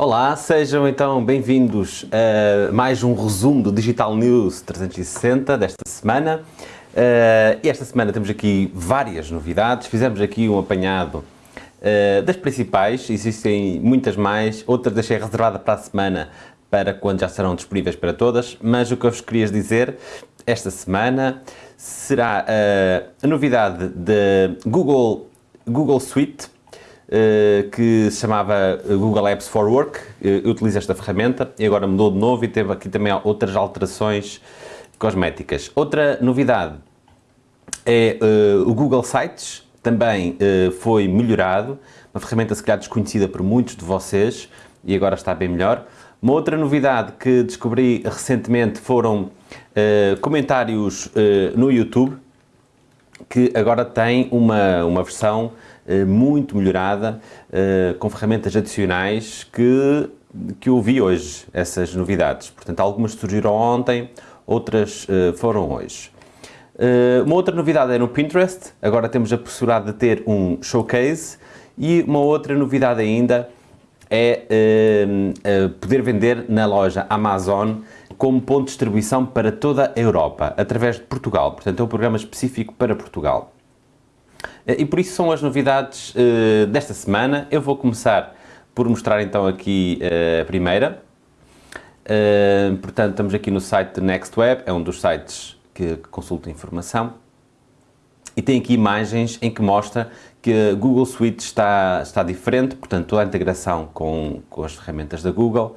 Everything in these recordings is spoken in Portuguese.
Olá, sejam então bem-vindos a mais um resumo do Digital News 360 desta semana. Uh, e esta semana temos aqui várias novidades, fizemos aqui um apanhado uh, das principais, existem muitas mais, outras deixei reservada para a semana para quando já serão disponíveis para todas, mas o que eu vos queria dizer esta semana será uh, a novidade da Google, Google Suite, que se chamava Google Apps for Work, uh, utiliza esta ferramenta e agora mudou de novo e teve aqui também outras alterações cosméticas. Outra novidade é uh, o Google Sites, também foi melhorado, uma ferramenta se calhar desconhecida por muitos de vocês e agora está bem melhor. Uma outra novidade que descobri recentemente foram comentários no YouTube, que agora tem uma, uma versão eh, muito melhorada, eh, com ferramentas adicionais que, que eu vi hoje, essas novidades. Portanto, algumas surgiram ontem, outras eh, foram hoje. Uma outra novidade é no Pinterest, agora temos a possibilidade de ter um showcase e uma outra novidade ainda é poder vender na loja Amazon como ponto de distribuição para toda a Europa, através de Portugal. Portanto, é um programa específico para Portugal. E por isso são as novidades uh, desta semana. Eu vou começar por mostrar então aqui uh, a primeira. Uh, portanto, estamos aqui no site NextWeb, é um dos sites que, que consulta informação. E tem aqui imagens em que mostra que a Google Suite está, está diferente, portanto, toda a integração com, com as ferramentas da Google.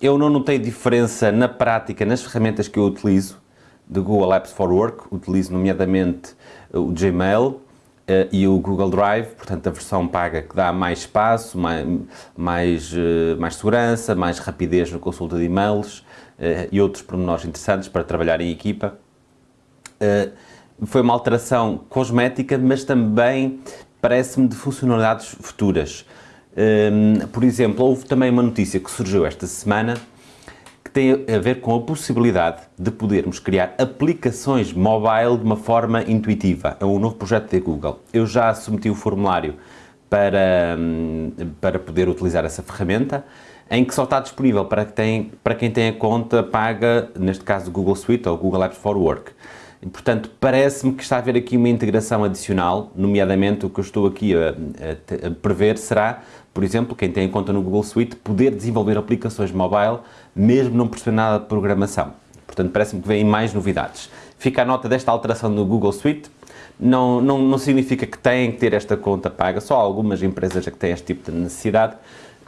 Eu não notei diferença na prática nas ferramentas que eu utilizo, de Google Apps for Work, utilizo nomeadamente o Gmail uh, e o Google Drive, portanto a versão paga que dá mais espaço, mais, mais, uh, mais segurança, mais rapidez na consulta de e-mails e outros pormenores interessantes para trabalhar em equipa. foi uma alteração cosmética, mas também parece-me de funcionalidades futuras. por exemplo, houve também uma notícia que surgiu esta semana tem a ver com a possibilidade de podermos criar aplicações mobile de uma forma intuitiva. É um novo projeto da Google. Eu já submeti o formulário para, hum, para poder utilizar essa ferramenta, em que só está disponível para quem tem, para quem tem a conta paga, neste caso Google Suite ou Google Apps for Work. E, portanto, parece-me que está a haver aqui uma integração adicional, nomeadamente o que eu estou aqui a, a, a, prever será, por exemplo, quem tem conta no Google Suite, poder desenvolver aplicações mobile, mesmo não perceber nada de programação. Portanto, parece-me que vêm mais novidades. Fica a nota desta alteração no Google Suite, não, não, não significa que têm que ter esta conta paga, só algumas empresas é que têm este tipo de necessidade,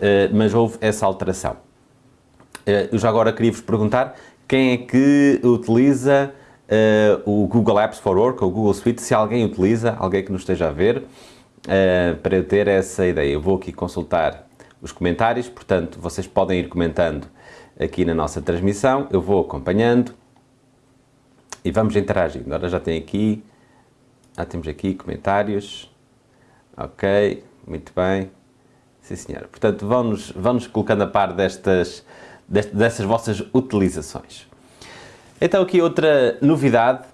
eh, mas houve essa alteração. Eh, eu já agora queria vos perguntar, quem é que utiliza uh, o Google Apps for Work, ou Google Suite, se alguém utiliza, alguém que nos esteja a ver, para eu ter essa ideia. Eu vou aqui consultar os comentários, portanto, vocês podem ir comentando aqui na nossa transmissão, eu vou acompanhando e vamos interagindo. Agora já tem aqui, já temos aqui comentários, ok, muito bem, sim senhora. Portanto, vão-nos vão -nos colocando a par destas, destas, dessas vossas utilizações. Então aqui outra novidade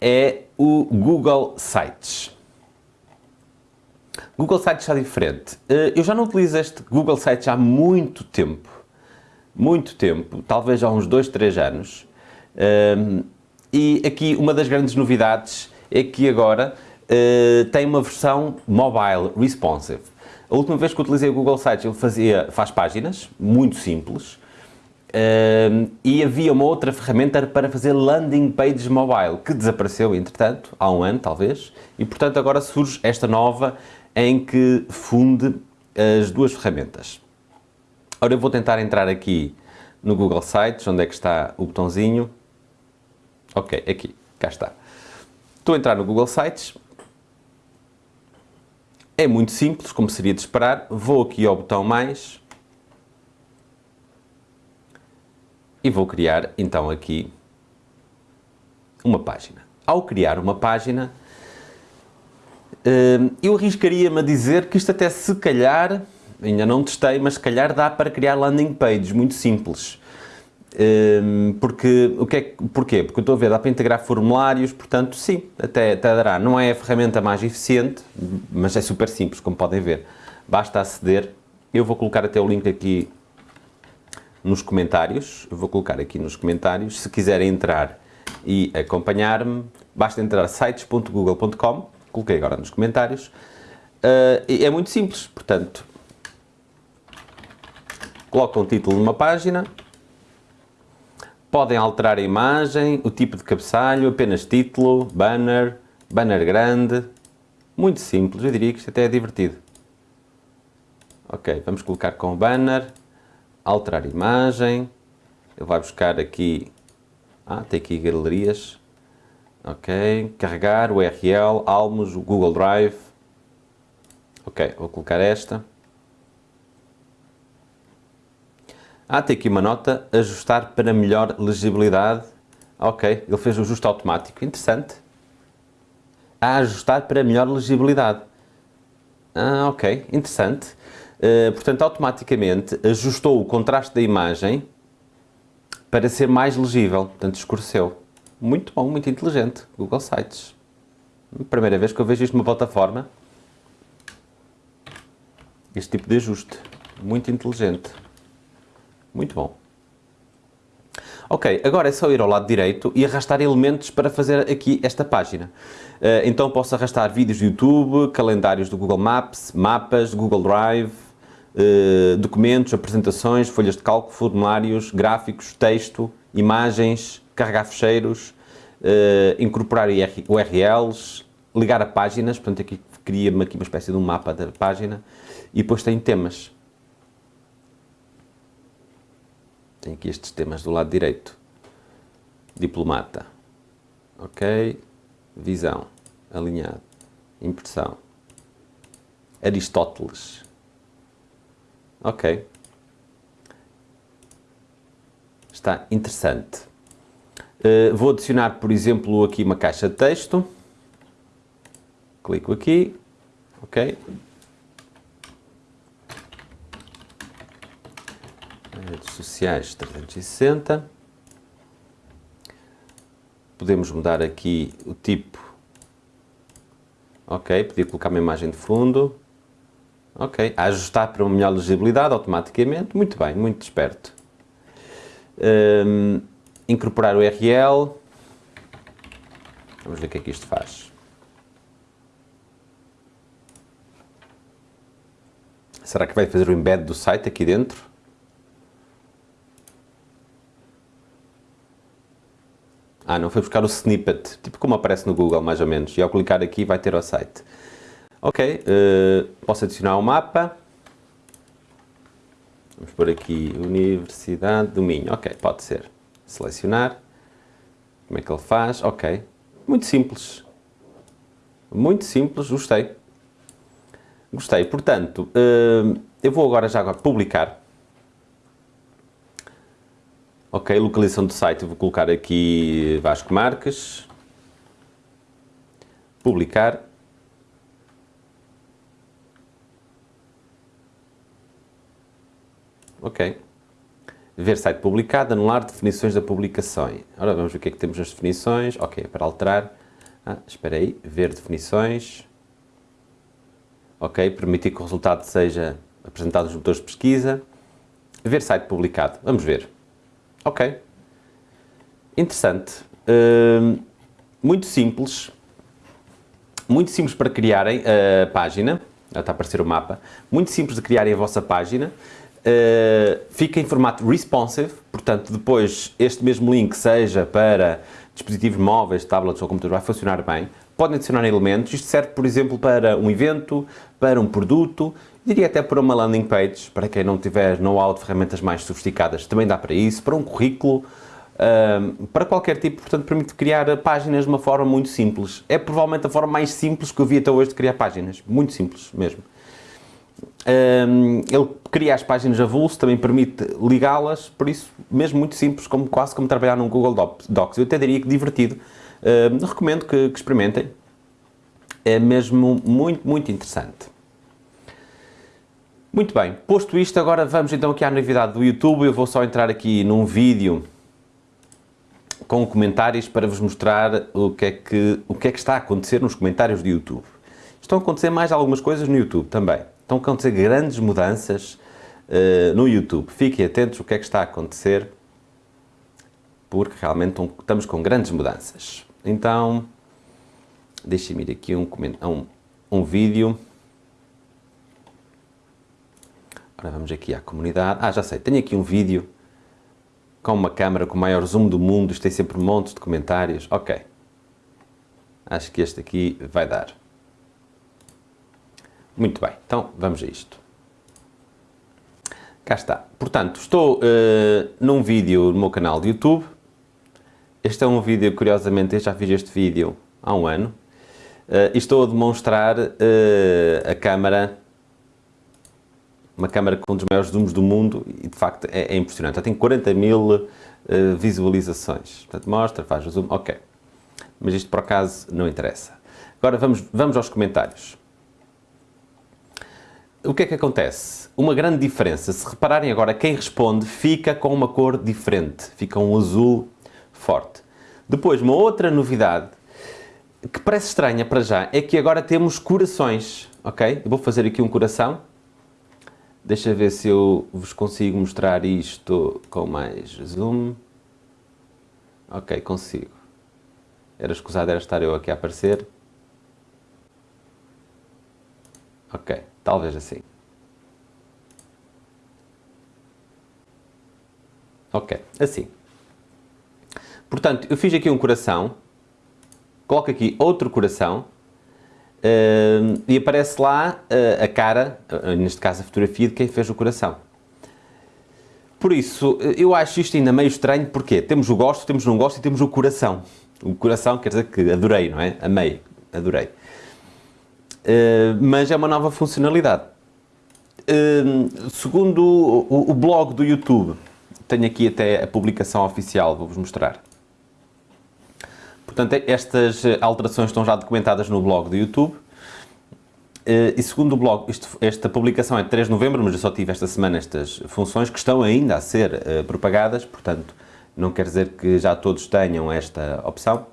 é o Google Sites. Google Sites está diferente. Eh, eu já não utilizo este Google Sites há muito tempo. Muito tempo, talvez há uns 2, 3 anos. Ehm, e aqui uma das grandes novidades é que agora eh, tem uma versão mobile responsive. A última vez que utilizei o Google Sites ele fazia, faz páginas, muito simples, Uh, e havia uma outra ferramenta para fazer landing pages mobile, que desapareceu, entretanto, há um ano, talvez, e, portanto, agora surge esta nova em que funde as duas ferramentas. Ora, eu vou tentar entrar aqui no Google Sites, onde é que está o botãozinho. Ok, aqui, cá está. Estou a entrar no Google Sites. É muito simples, como seria de esperar. Vou aqui ao botão mais, e vou criar então aqui uma página. Ao criar uma página, hum, eu arriscaria-me a dizer que isto até se calhar, ainda não testei, mas se calhar dá para criar landing pages muito simples. Hum, porque, o que é, porquê? Porque eu estou a ver, dá para integrar formulários, portanto, sim, até, até dará. Não é a ferramenta mais eficiente, mas é super simples, como podem ver. basta aceder. Eu vou colocar até o link aqui nos comentários, eu vou colocar aqui nos comentários, se quiserem entrar e acompanhar-me, basta entrar sites.google.com, coloquei agora nos comentários, uh, é muito simples, portanto, colocam o título de uma página, podem alterar a imagem, o tipo de cabeçalho, apenas título, banner, banner grande, muito simples, eu diria que isto até é divertido. Ok, vamos colocar com banner, alterar imagem, ele vai buscar aqui, ah, tem aqui galerias, ok, carregar, URL, Almos, Google Drive, ok, vou colocar esta, ah, tem aqui uma nota, ajustar para melhor legibilidade, ok, ele fez o ajuste automático, interessante, a ajustar para melhor legibilidade, ah, ok, interessante, Uh, portanto, automaticamente ajustou o contraste da imagem para ser mais legível, portanto escureceu. Muito bom, muito inteligente, Google Sites. Primeira vez que eu vejo isto numa plataforma. Este tipo de ajuste, muito inteligente. Muito bom. Ok, agora é só ir ao lado direito e arrastar elementos para fazer aqui esta página. Uh, então posso arrastar vídeos do YouTube, calendários do Google Maps, mapas, Google Drive, uh, documentos, apresentações, folhas de cálculo, formulários, gráficos, texto, imagens, carregar fecheiros, uh, incorporar URLs, ligar a páginas, portanto aqui cria-me aqui uma espécie de um mapa da página e depois tem temas. Tem aqui estes temas do lado direito. Diplomata. Ok. Visão. Alinhado. Impressão. Aristóteles. Ok. Está interessante. Uh, vou adicionar, por exemplo, aqui uma caixa de texto. Clico aqui. Ok. Redes sociais 360. Podemos mudar aqui o tipo. Ok, podia colocar uma imagem de fundo. Ok, ajustar para uma melhor legibilidade automaticamente, muito bem, muito esperto. Um, incorporar o URL, vamos ver o que é que isto faz. Será que vai fazer o embed do site aqui dentro? Ah, não foi buscar o snippet, tipo como aparece no Google, mais ou menos. E ao clicar aqui vai ter o site. Ok, uh, posso adicionar um mapa. Vamos por aqui, Universidade do Minho. Ok, pode ser. Selecionar. Como é que ele faz? Ok. Muito simples. Muito simples, gostei. Gostei. Portanto, uh, eu vou agora já publicar. Ok, localização do site, vou colocar aqui Vasco Marques. Publicar. Ok. Ver site publicado, anular definições da publicação. Agora vamos ver o que é que temos nas definições. Ok, para alterar. Ah, espera aí. Ver definições. Ok, permitir que o resultado seja apresentado nos motores de pesquisa. Ver site publicado. Vamos ver. Ok. Interessante. Uh, muito simples. Muito simples para criarem a página. Já está a aparecer o mapa. Muito simples de criarem a vossa página. Uh, fica em formato responsive, portanto depois este mesmo link seja para dispositivos móveis, tablets ou computadores, vai funcionar bem. Podem adicionar elementos, isto serve por exemplo para um evento, para um produto, diria até para uma landing page, para quem não tiver know-how de ferramentas mais sofisticadas, também dá para isso, para um currículo, para qualquer tipo, portanto permite criar páginas de uma forma muito simples. É provavelmente a forma mais simples que eu vi até hoje de criar páginas, muito simples mesmo. Um, ele cria as páginas avulso, também permite ligá-las, por isso, mesmo muito simples, como, quase como trabalhar num Google Docs. Eu até diria que divertido. Recomendo que, que experimentem. É mesmo muito, muito interessante. Muito bem, posto isto, agora vamos então aqui à novidade do YouTube. Eu vou só entrar aqui num vídeo com comentários para vos mostrar o que é que, o que, é que está a acontecer nos comentários do YouTube. Estão a acontecer mais algumas coisas no YouTube também. Estão a acontecer grandes mudanças uh, no YouTube. Fiquem atentos o que é que está a acontecer, porque realmente estamos com grandes mudanças. Então, deixem-me ir aqui um, um, um vídeo. Ora, vamos aqui à comunidade. Ah, já sei, tenho aqui um vídeo com uma câmera com o maior zoom do mundo, isto tem sempre montes de comentários. Ok. Acho que este aqui vai dar. Muito bem, então vamos a isto. Cá está. Portanto, estou uh, num vídeo no meu canal de YouTube. Este é um vídeo, curiosamente, eu já fiz este vídeo há um ano. Uh, e estou a demonstrar uh, a câmera, uma câmera com um dos maiores zooms do mundo e de facto é, é impressionante. Já tem 40 mil uh, visualizações. Portanto, mostra, faz o zoom, ok. Mas isto por acaso não interessa. Agora vamos, vamos aos comentários. O que é que acontece? Uma grande diferença, se repararem agora, quem responde fica com uma cor diferente, fica um azul forte. Depois, uma outra novidade que parece estranha para já é que agora temos corações, ok? Eu vou fazer aqui um coração. Deixa ver se eu vos consigo mostrar isto com mais zoom. Ok, consigo. Era escusado era estar eu aqui a aparecer. Ok. Talvez assim. Ok, assim. Portanto, eu fiz aqui um coração, coloco aqui outro coração uh, e aparece lá uh, a cara, uh, neste caso a fotografia de quem fez o coração. Por isso, eu acho isto ainda meio estranho, porque temos o gosto, temos o não gosto e temos o coração. O coração quer dizer que adorei, não é? Amei, adorei. Eh, mas é uma nova funcionalidade. Uh, segundo o, o, blog do YouTube, tenho aqui até a publicação oficial, vou-vos mostrar. Portanto, estas alterações estão já documentadas no blog do YouTube. Uh, e segundo o blog, isto, esta publicação é de 3 de novembro, mas eu só tive esta semana estas funções que estão ainda a ser uh, propagadas, portanto, não quer dizer que já todos tenham esta opção.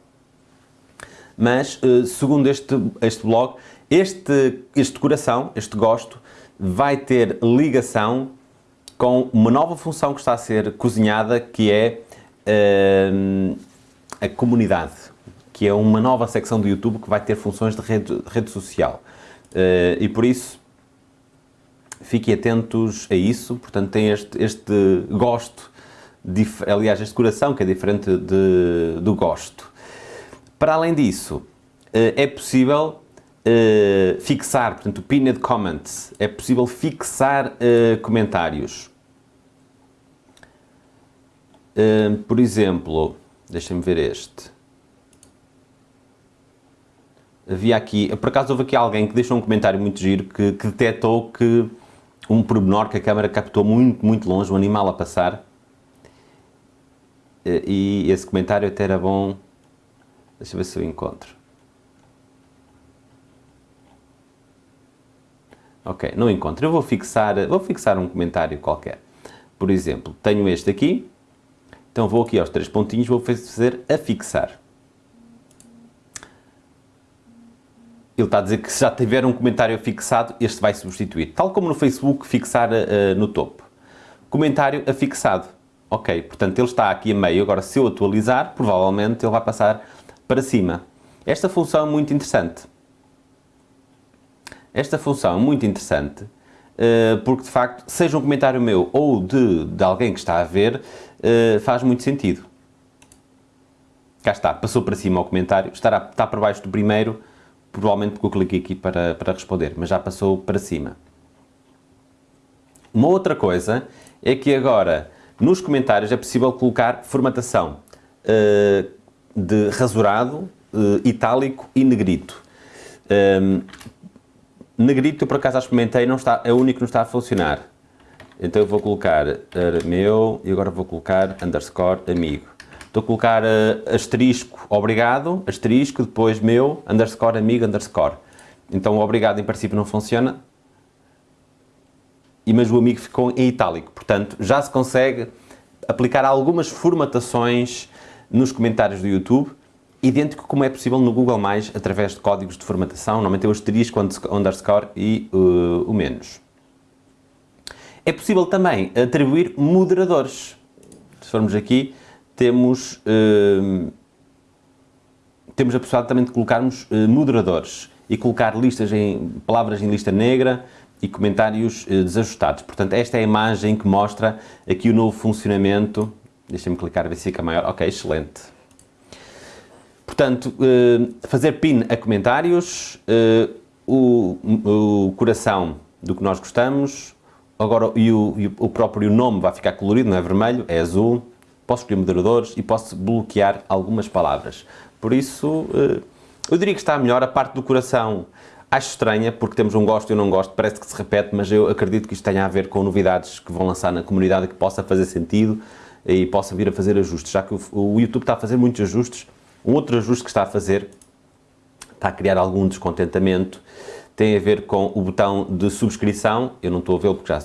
Mas, segundo este, este blog, este, este coração, este gosto, vai ter ligação com uma nova função que está a ser cozinhada, que é uh, a comunidade, que é uma nova secção do YouTube que vai ter funções de rede, rede social. Uh, e por isso, fiquem atentos a isso, portanto tem este, este gosto, aliás, este coração que é diferente de, do gosto. Para além disso, uh, é possível uh, fixar, portanto, pinned comments, é possível fixar comentários. Por exemplo, deixem-me ver este. Havia aqui, por acaso houve aqui alguém que deixou um comentário muito giro que, que detectou que um pormenor que a câmera captou muito, muito longe, um animal a passar. E esse comentário até era bom. Deixa eu ver se eu encontro. Ok, não encontro. Eu vou fixar, vou fixar um comentário qualquer. Por exemplo, tenho este aqui, então vou aqui aos três pontinhos, vou fazer a fixar. Ele está a dizer que se já tiver um comentário fixado, este vai substituir. Tal como no Facebook, fixar uh, no topo. Comentário afixado. Ok, portanto ele está aqui a meio. Agora, se eu atualizar, provavelmente ele vai passar para cima. Esta função é muito interessante. Esta função é muito interessante eh, porque, de facto, seja um comentário meu ou de, de alguém que está a ver, eh, faz muito sentido. Cá está, passou para cima o comentário, estará, está para baixo do primeiro, provavelmente porque eu cliquei aqui para, para responder, mas já passou para cima. Uma outra coisa é que agora, nos comentários, é possível colocar formatação uh, de rasurado, uh, itálico e negrito. Um, Negrito, eu por acaso experimentei, não está, é o único que não está a funcionar. Então eu vou colocar meu e agora vou colocar underscore amigo. Estou a colocar uh, asterisco obrigado, asterisco, depois meu, underscore amigo, underscore. Então o obrigado em princípio não funciona, e mas o amigo ficou em itálico. Portanto, já se consegue aplicar algumas formatações nos comentários do YouTube idêntico como é possível no Google+, através de códigos de formatação, normalmente é o asterisco, underscore e uh, o menos. É possível também atribuir moderadores. Se formos aqui, temos, uh, temos a possibilidade também de colocarmos uh, moderadores e colocar listas em, palavras em lista negra e comentários uh, desajustados. Portanto, esta é a imagem que mostra aqui o novo funcionamento. Deixem-me clicar ver se fica maior. Ok, excelente. Portanto, fazer pin a comentários, o, o coração do que nós gostamos, agora e o, e o próprio nome vai ficar colorido, não é vermelho, é azul, posso escolher moderadores e posso bloquear algumas palavras. Por isso, eh, eu diria que está melhor a parte do coração. Acho estranha, porque temos um gosto e um não gosto, parece que se repete, mas eu acredito que isto tenha a ver com novidades que vão lançar na comunidade que possa fazer sentido e possa vir a fazer ajustes, já que o YouTube está a fazer muitos ajustes. Um outro ajuste que está a fazer está a criar algum descontentamento, tem a ver com o botão de subscrição, eu não estou a vê-lo porque já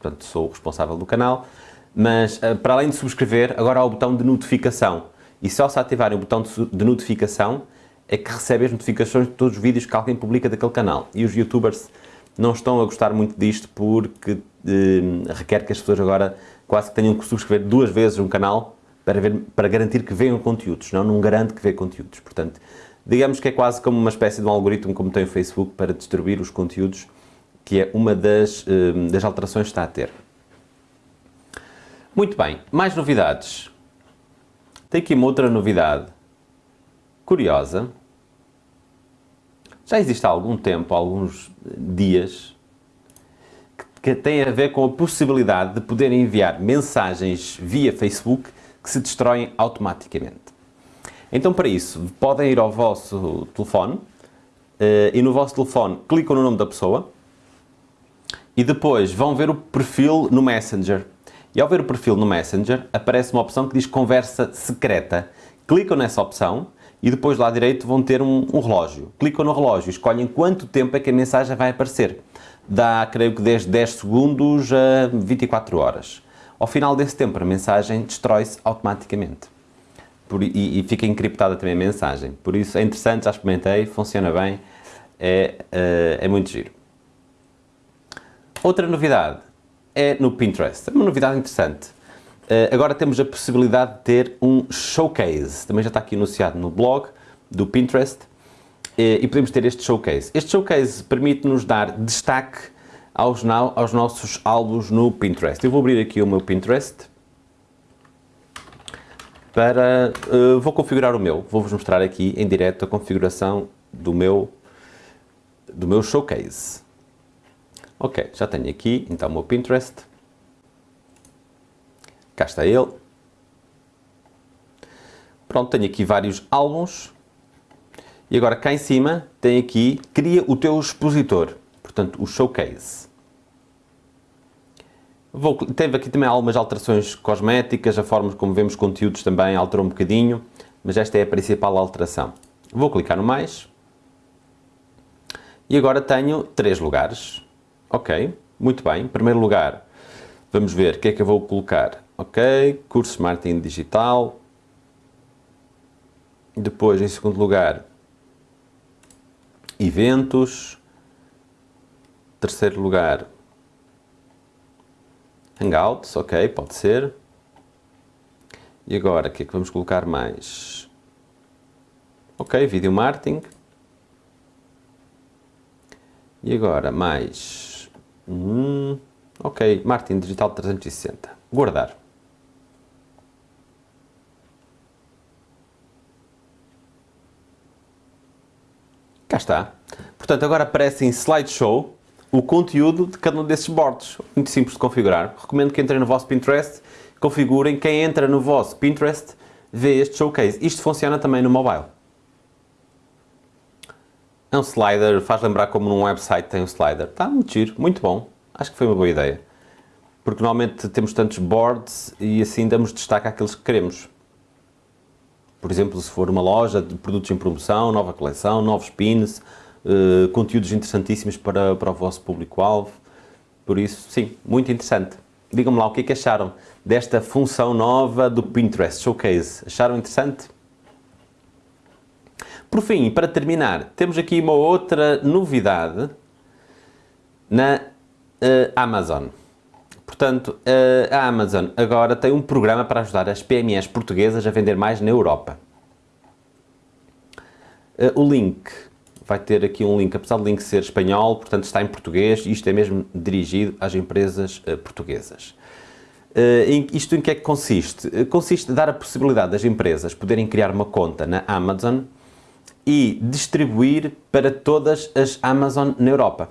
portanto, sou o responsável do canal, mas eh, para além de subscrever, agora há o botão de notificação. E só se ativarem o botão de notificação é que recebe as notificações de todos os vídeos que alguém publica daquele canal. E os youtubers não estão a gostar muito disto porque eh, requer que as pessoas agora quase que tenham que subscrever duas vezes um canal para, ver, para garantir que vejam conteúdos, não, não garante que vejam conteúdos. Portanto, digamos que é quase como uma espécie de um algoritmo como tem o Facebook para distribuir os conteúdos, que é uma das, eh, das alterações que está a ter. Muito bem, mais novidades. Tem aqui uma outra novidade curiosa. Já existe há algum tempo, há alguns dias, que tem a ver com a possibilidade de poder enviar mensagens via Facebook que se destroem automaticamente. Então, para isso, podem ir ao vosso telefone eh, e no vosso telefone clicam no nome da pessoa e depois vão ver o perfil no Messenger e ao ver o perfil no Messenger, aparece uma opção que diz conversa secreta. Clicam nessa opção e depois lá direito vão ter um, um relógio. Clicam no relógio escolhem quanto tempo é que a mensagem vai aparecer. Dá, creio que desde 10 segundos a 24 horas. Ao final desse tempo, a mensagem destrói-se automaticamente. Por, e, e, fica encriptada também a mensagem. Por isso é interessante, já experimentei, funciona bem, é, é, é muito giro. Outra novidade é no Pinterest. É uma novidade interessante. Uh, agora temos a possibilidade de ter um showcase. Também já está aqui anunciado no blog do Pinterest. Uh, e podemos ter este showcase. Este showcase permite-nos dar destaque aos, aos nossos álbuns no Pinterest. Eu vou abrir aqui o meu Pinterest para... Uh, vou configurar o meu. Vou-vos mostrar aqui em direto a configuração do meu, do meu showcase. Ok, já tenho aqui então o meu Pinterest. Cá está ele. Pronto, tenho aqui vários álbuns. E agora cá em cima tem aqui, cria o teu expositor, portanto o showcase. Vou, teve aqui também algumas alterações cosméticas, a forma como vemos conteúdos também alterou um bocadinho, mas esta é a principal alteração. Vou clicar no mais. E agora tenho três lugares. Ok, muito bem. Em primeiro lugar, vamos ver o que é que eu vou colocar. Ok, curso marketing digital. Depois, em segundo lugar, eventos. Terceiro lugar, Hangouts, ok, pode ser. E agora, o que é que vamos colocar mais? Ok, vídeo marketing. E agora, mais Hum, ok, marketing digital 360. Guardar. Cá está. Portanto, agora aparece em slideshow o conteúdo de cada um desses boards. Muito simples de configurar. Recomendo que entrem no vosso Pinterest, configurem. Quem entra no vosso Pinterest vê este showcase. Isto funciona também no mobile. É um slider, faz lembrar como num website tem um slider. Está muito giro, muito bom. Acho que foi uma boa ideia. Porque normalmente temos tantos boards e assim damos destaque àqueles que queremos. Por exemplo, se for uma loja de produtos em promoção, nova coleção, novos pins, uh, conteúdos interessantíssimos para, para o vosso público-alvo. Por isso, sim, muito interessante. Digam-me lá o que é que acharam desta função nova do Pinterest Showcase. Acharam interessante? Por fim, para terminar, temos aqui uma outra novidade na uh, Amazon. Portanto, uh, a Amazon agora tem um programa para ajudar as PMEs portuguesas a vender mais na Europa. Uh, o link vai ter aqui um link, apesar do link ser espanhol, portanto está em português, isto é mesmo dirigido às empresas portuguesas. Uh, isto em que é que consiste? Consiste em dar a possibilidade das empresas poderem criar uma conta na Amazon e distribuir para todas as Amazon na Europa.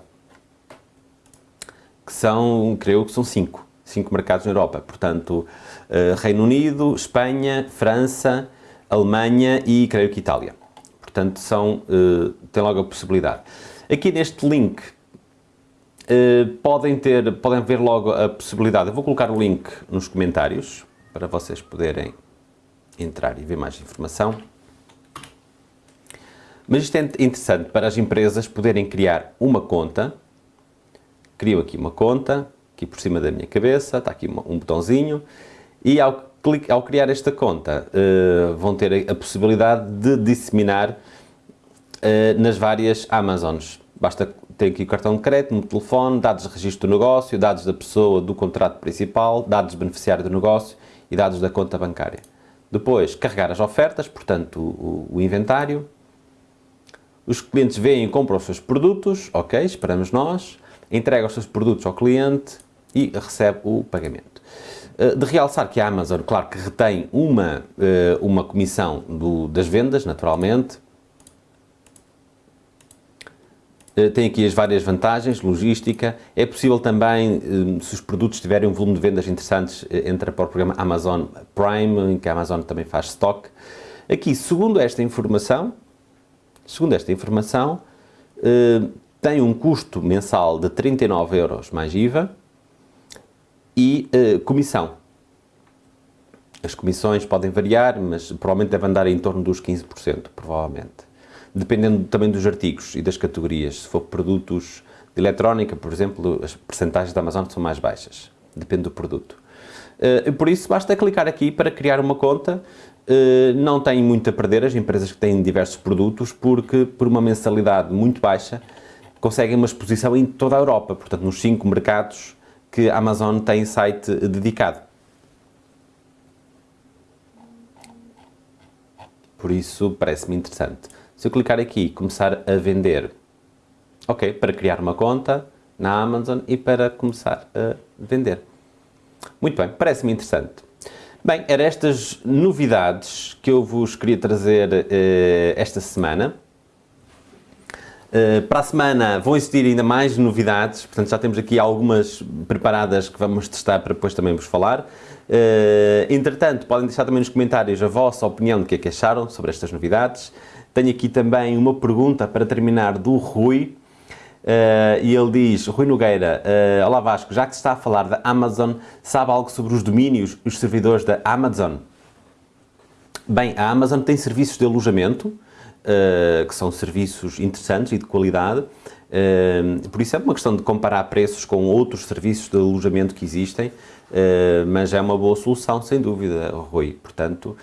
Que são, creio que são cinco. Cinco mercados na Europa. Portanto, uh, Reino Unido, Espanha, França, Alemanha e creio que Itália. Portanto, são, tem logo a possibilidade. Aqui neste link eh, podem ter, podem ver logo a possibilidade, eu vou colocar o link nos comentários para vocês poderem entrar e ver mais informação. Mas isto é interessante para as empresas poderem criar uma conta. Crio aqui uma conta, aqui por cima da minha cabeça, está aqui um botãozinho, e ao, ao criar esta conta uh, vão ter a, possibilidade de disseminar uh, nas várias Amazons. Basta ter aqui o cartão de crédito, no telefone, dados de registro do negócio, dados da pessoa do contrato principal, dados beneficiário do negócio e dados da conta bancária. Depois, carregar as ofertas, portanto, o, o inventário. Os clientes veem e compram os seus produtos, ok, esperamos nós, entrega os seus produtos ao cliente e recebe o pagamento. Eh, de realçar que a Amazon, claro que retém uma, eh, uma comissão do, das vendas, naturalmente, Eh, tem aqui as várias vantagens, logística, é possível também, se os produtos tiverem um volume de vendas interessantes, entra para o programa Amazon Prime, em que a Amazon também faz stock. Aqui, segundo esta informação, segundo esta informação, tem um custo mensal de 39 euros mais IVA e comissão. As comissões podem variar, mas provavelmente devem andar em torno dos 15%, provavelmente dependendo também dos artigos e das categorias. Se for produtos de eletrónica, por exemplo, as percentagens da Amazon são mais baixas. Depende do produto. Uh, por isso, basta clicar aqui para criar uma conta. Uh, não tem muito a perder as empresas que têm diversos produtos, porque por uma mensalidade muito baixa conseguem uma exposição em toda a Europa, portanto nos cinco mercados que a Amazon tem site dedicado. Por isso parece-me interessante. Se eu clicar aqui e começar a vender, ok, para criar uma conta na Amazon e para começar a vender. Muito bem, parece-me interessante. Bem, eram estas novidades que eu vos queria trazer uh, esta semana. Uh, para a semana vão existir ainda mais novidades, portanto já temos aqui algumas preparadas que vamos testar para depois também vos falar. Uh, entretanto, podem deixar também nos comentários a vossa opinião do que é que acharam sobre estas novidades. Tenho aqui também uma pergunta para terminar do Rui. Uh, e ele diz, Rui Nogueira, uh, Olá Vasco, já que se está a falar da Amazon, sabe algo sobre os domínios os servidores da Amazon? Bem, a Amazon tem serviços de alojamento, uh, que são serviços interessantes e de qualidade, por isso é uma questão de comparar preços com outros serviços de alojamento que existem, mas é uma boa solução, sem dúvida, Rui. Portanto,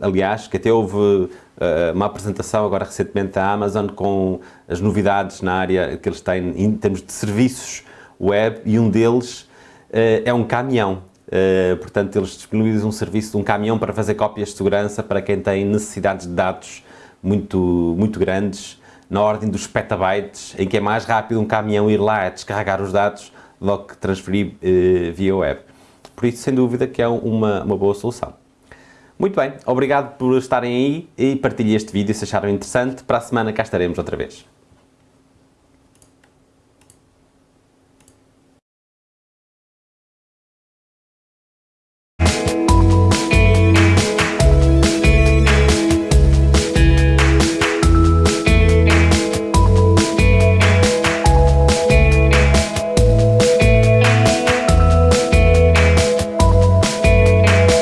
aliás, que até houve eh, uma apresentação agora recentemente da Amazon com as novidades na área que eles têm em termos de serviços web e um deles uh, é um caminhão. Portanto, eles disponibilizam um serviço de um caminhão para fazer cópias de segurança para quem tem necessidades de dados muito, muito grandes, na ordem dos petabytes, em que é mais rápido um caminhão ir lá a descarregar os dados do que transferir via web. Por isso, sem dúvida, que é uma, uma boa solução. Muito bem, obrigado por estarem aí e partilhem este vídeo se acharam interessante. Para a semana cá estaremos outra vez.